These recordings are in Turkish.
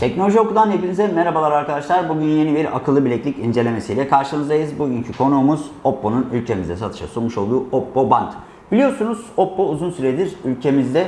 Teknoloji Oku'dan hepinize merhabalar arkadaşlar. Bugün yeni bir akıllı bileklik incelemesiyle karşınızdayız. Bugünkü konuğumuz Oppo'nun ülkemizde satışa sunmuş olduğu Oppo Band. Biliyorsunuz Oppo uzun süredir ülkemizde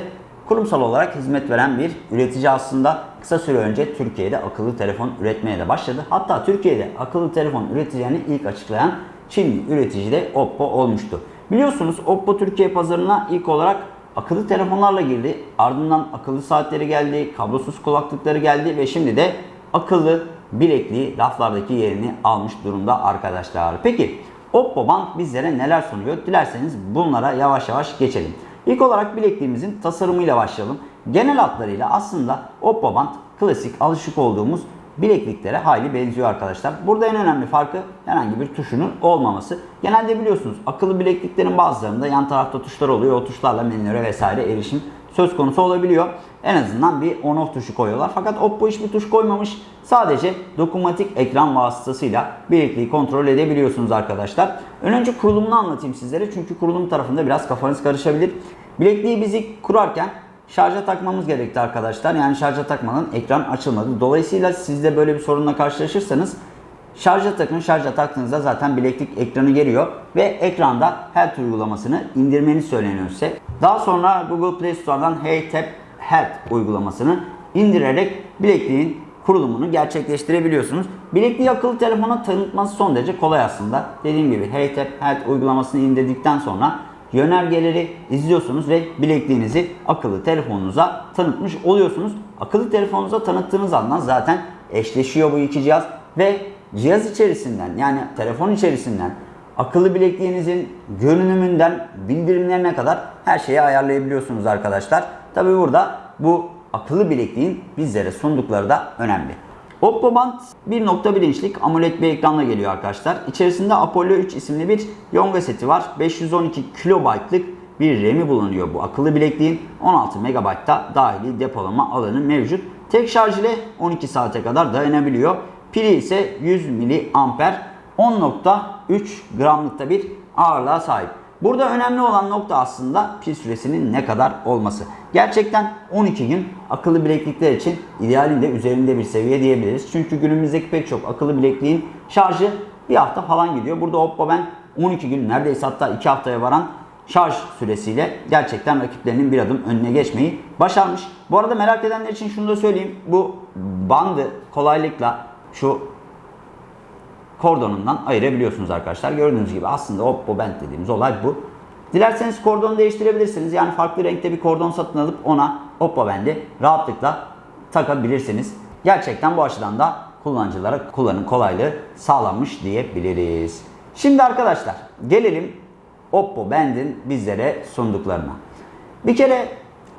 kurumsal olarak hizmet veren bir üretici aslında. Kısa süre önce Türkiye'de akıllı telefon üretmeye de başladı. Hatta Türkiye'de akıllı telefon üreteceğini ilk açıklayan Çinli üretici de Oppo olmuştu. Biliyorsunuz Oppo Türkiye pazarına ilk olarak akıllı telefonlarla girdi. Ardından akıllı saatleri geldi, kablosuz kulaklıkları geldi ve şimdi de akıllı bilekliği raflardaki yerini almış durumda arkadaşlar. Peki Oppo Band bizlere neler sunuyor? Dilerseniz bunlara yavaş yavaş geçelim. İlk olarak bilekliğimizin tasarımıyla başlayalım. Genel hatlarıyla aslında Oppo Band klasik alışık olduğumuz bilekliklere hayli benziyor arkadaşlar. Burada en önemli farkı herhangi bir tuşunun olmaması. Genelde biliyorsunuz akıllı bilekliklerin bazılarında yan tarafta tuşlar oluyor. O tuşlarla menülere vesaire erişim söz konusu olabiliyor. En azından bir on off tuşu koyuyorlar. Fakat Oppo hiçbir tuş koymamış. Sadece dokunmatik ekran vasıtasıyla bilekliği kontrol edebiliyorsunuz arkadaşlar. Önce kurulumunu anlatayım sizlere. Çünkü kurulum tarafında biraz kafanız karışabilir. Bilekliği bizi kurarken şarja takmamız gerekti arkadaşlar. Yani şarja takmadan ekran açılmadı. Dolayısıyla siz de böyle bir sorunla karşılaşırsanız şarja takın. Şarja taktığınızda zaten bileklik ekranı geliyor ve ekranda Health uygulamasını indirmeniz söyleniyor size. Daha sonra Google Play Store'dan Hey Tap Health uygulamasını indirerek bilekliğin kurulumunu gerçekleştirebiliyorsunuz. Bilekliği akıllı telefona tanıtması son derece kolay aslında. Dediğim gibi Hey Tap Health uygulamasını indirdikten sonra yönergeleri izliyorsunuz ve bilekliğinizi akıllı telefonunuza tanıtmış oluyorsunuz. Akıllı telefonunuza tanıttığınız andan zaten eşleşiyor bu iki cihaz ve cihaz içerisinden yani telefon içerisinden akıllı bilekliğinizin görünümünden bildirimlerine kadar her şeyi ayarlayabiliyorsunuz arkadaşlar. Tabi burada bu akıllı bilekliğin bizlere sundukları da önemli. Oppo Band 1.1 inçlik AMOLED bir ekranla geliyor arkadaşlar. İçerisinde Apollo 3 isimli bir yonga seti var. 512 kilobaytlık bir RAM'i bulunuyor bu akıllı bilekliğin. 16 MB'da dahili depolama alanı mevcut. Tek şarj ile 12 saate kadar dayanabiliyor. Pili ise 100 mAh 10.3 gramlıkta bir ağırlığa sahip. Burada önemli olan nokta aslında pil süresinin ne kadar olması. Gerçekten 12 gün akıllı bileklikler için idealinde üzerinde bir seviye diyebiliriz. Çünkü günümüzdeki pek çok akıllı bilekliğin şarjı bir hafta falan gidiyor. Burada Oppo ben 12 gün neredeyse hatta 2 haftaya varan şarj süresiyle gerçekten rakiplerinin bir adım önüne geçmeyi başarmış. Bu arada merak edenler için şunu da söyleyeyim. Bu bandı kolaylıkla şu kordonundan ayırabiliyorsunuz arkadaşlar. Gördüğünüz gibi aslında Oppo Band dediğimiz olay bu. Dilerseniz kordonu değiştirebilirsiniz. Yani farklı renkte bir kordon satın alıp ona Oppo Band'i rahatlıkla takabilirsiniz. Gerçekten bu açıdan da kullanıcılara kullanım kolaylığı sağlanmış diyebiliriz. Şimdi arkadaşlar gelelim Oppo Band'in bizlere sunduklarına. Bir kere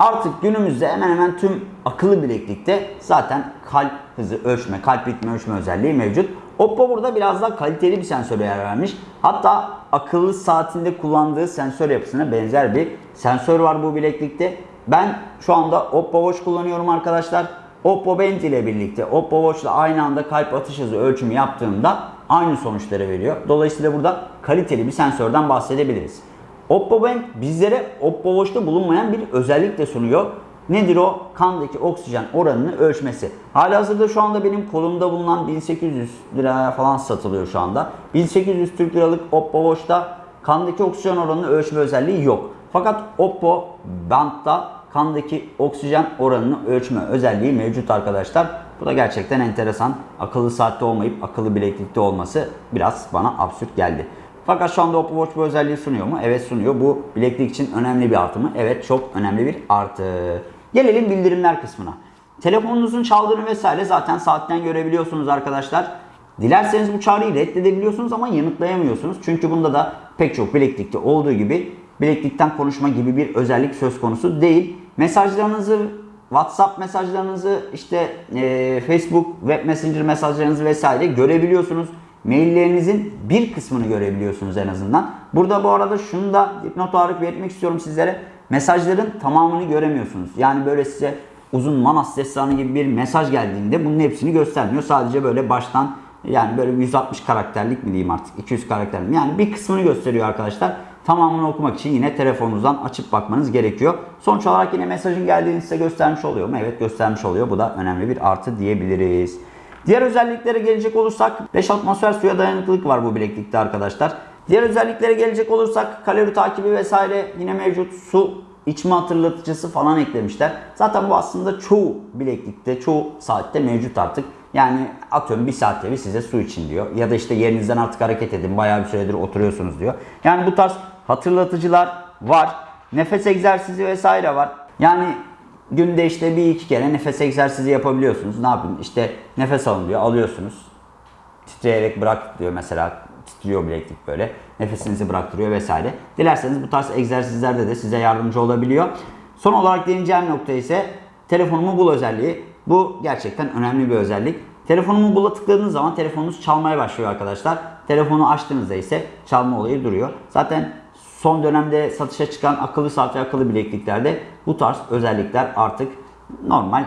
artık günümüzde hemen hemen tüm akıllı bileklikte zaten kalp hızı ölçme, kalp ritmi ölçme özelliği mevcut. Oppo burada biraz daha kaliteli bir sensöre yer vermiş. Hatta akıllı saatinde kullandığı sensör yapısına benzer bir sensör var bu bileklikte. Ben şu anda Oppo Watch kullanıyorum arkadaşlar. Oppo Band ile birlikte Oppo Watch ile aynı anda kalp atış hızı ölçümü yaptığımda aynı sonuçları veriyor. Dolayısıyla burada kaliteli bir sensörden bahsedebiliriz. Oppo Band bizlere Oppo Watch'ta bulunmayan bir özellik de sunuyor. Nedir o? Kandaki oksijen oranını ölçmesi. Halihazırda şu anda benim kolumda bulunan 1800 liraya falan satılıyor şu anda. 1800 Türk liralık Oppo Watch'ta kandaki oksijen oranını ölçme özelliği yok. Fakat Oppo Band'da kandaki oksijen oranını ölçme özelliği mevcut arkadaşlar. Bu da gerçekten enteresan. Akıllı saatte olmayıp akıllı bileklikte olması biraz bana absürt geldi. Fakat şu anda Oppo Watch bu özelliği sunuyor mu? Evet sunuyor. Bu bileklik için önemli bir artı mı? Evet çok önemli bir artı. Gelelim bildirimler kısmına. Telefonunuzun çaldığını vesaire zaten saatten görebiliyorsunuz arkadaşlar. Dilerseniz bu çağrıyı reddedebiliyorsunuz ama yanıtlayamıyorsunuz. Çünkü bunda da pek çok bileklikte olduğu gibi bileklikten konuşma gibi bir özellik söz konusu değil. Mesajlarınızı WhatsApp mesajlarınızı işte e, Facebook Web Messenger mesajlarınızı vesaire görebiliyorsunuz. Maillerinizin bir kısmını görebiliyorsunuz en azından. Burada bu arada şunu da dipnot olarak belirtmek istiyorum sizlere. Mesajların tamamını göremiyorsunuz. Yani böyle size uzun Manas destanı gibi bir mesaj geldiğinde bunun hepsini göstermiyor. Sadece böyle baştan yani böyle 160 karakterlik mi diyeyim artık 200 karakterlik mi? Yani bir kısmını gösteriyor arkadaşlar. Tamamını okumak için yine telefonunuzdan açıp bakmanız gerekiyor. Sonuç olarak yine mesajın geldiğini size göstermiş oluyor mu? Evet göstermiş oluyor. Bu da önemli bir artı diyebiliriz. Diğer özelliklere gelecek olursak 5 atmosfer suya dayanıklılık var bu bileklikte arkadaşlar. Diğer özelliklere gelecek olursak kalori takibi vesaire yine mevcut. Su içme hatırlatıcısı falan eklemişler. Zaten bu aslında çoğu bileklikte, çoğu saatte mevcut artık. Yani atıyorum bir saatte bir size su için diyor. Ya da işte yerinizden artık hareket edin. Bayağı bir süredir oturuyorsunuz diyor. Yani bu tarz hatırlatıcılar var. Nefes egzersizi vesaire var. Yani günde işte bir iki kere nefes egzersizi yapabiliyorsunuz. Ne yapayım? İşte nefes alın diyor. Alıyorsunuz. Titreyerek bırak diyor mesela. Titriyor bileklik böyle. Nefesinizi bıraktırıyor vesaire. Dilerseniz bu tarz egzersizlerde de size yardımcı olabiliyor. Son olarak değineceğim nokta ise telefonumu bul özelliği. Bu gerçekten önemli bir özellik. Telefonumu bula tıkladığınız zaman telefonunuz çalmaya başlıyor arkadaşlar. Telefonu açtığınızda ise çalma olayı duruyor. Zaten son dönemde satışa çıkan akıllı saat ve akıllı bilekliklerde bu tarz özellikler artık normal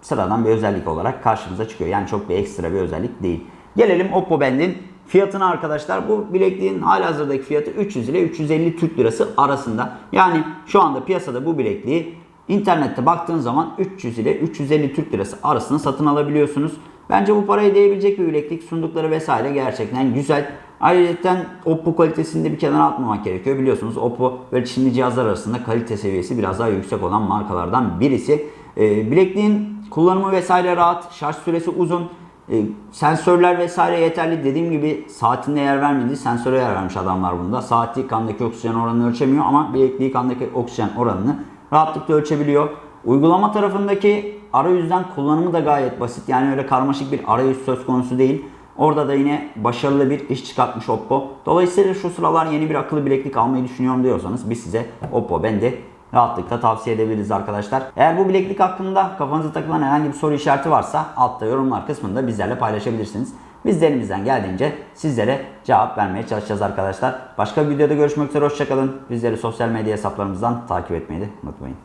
sıradan bir özellik olarak karşımıza çıkıyor. Yani çok bir ekstra bir özellik değil. Gelelim Oppo Band'in fiyatına arkadaşlar. Bu bilekliğin halihazırdaki fiyatı 300 ile 350 Türk Lirası arasında. Yani şu anda piyasada bu bilekliği internette baktığın zaman 300 ile 350 Türk Lirası arasında satın alabiliyorsunuz. Bence bu parayı değebilecek bir bileklik sundukları vesaire gerçekten güzel. Ayrıca Oppo kalitesini de bir kenara atmamak gerekiyor. Biliyorsunuz Oppo ve Çinli cihazlar arasında kalite seviyesi biraz daha yüksek olan markalardan birisi. Ee, bilekliğin kullanımı vesaire rahat, şarj süresi uzun. E, sensörler vesaire yeterli. Dediğim gibi saatinde yer vermedi. Sensöre yer vermiş adamlar bunda. Saati kandaki oksijen oranını ölçemiyor ama bilekliği kandaki oksijen oranını rahatlıkla ölçebiliyor. Uygulama tarafındaki arayüzden kullanımı da gayet basit. Yani öyle karmaşık bir arayüz söz konusu değil. Orada da yine başarılı bir iş çıkartmış Oppo. Dolayısıyla şu sıralar yeni bir akıllı bileklik almayı düşünüyorum diyorsanız biz size Oppo ben de rahatlıkla tavsiye edebiliriz arkadaşlar. Eğer bu bileklik hakkında kafanıza takılan herhangi bir soru işareti varsa altta yorumlar kısmında bizlerle paylaşabilirsiniz. Biz de elimizden geldiğince sizlere cevap vermeye çalışacağız arkadaşlar. Başka bir videoda görüşmek üzere hoşçakalın. Bizleri sosyal medya hesaplarımızdan takip etmeyi de unutmayın.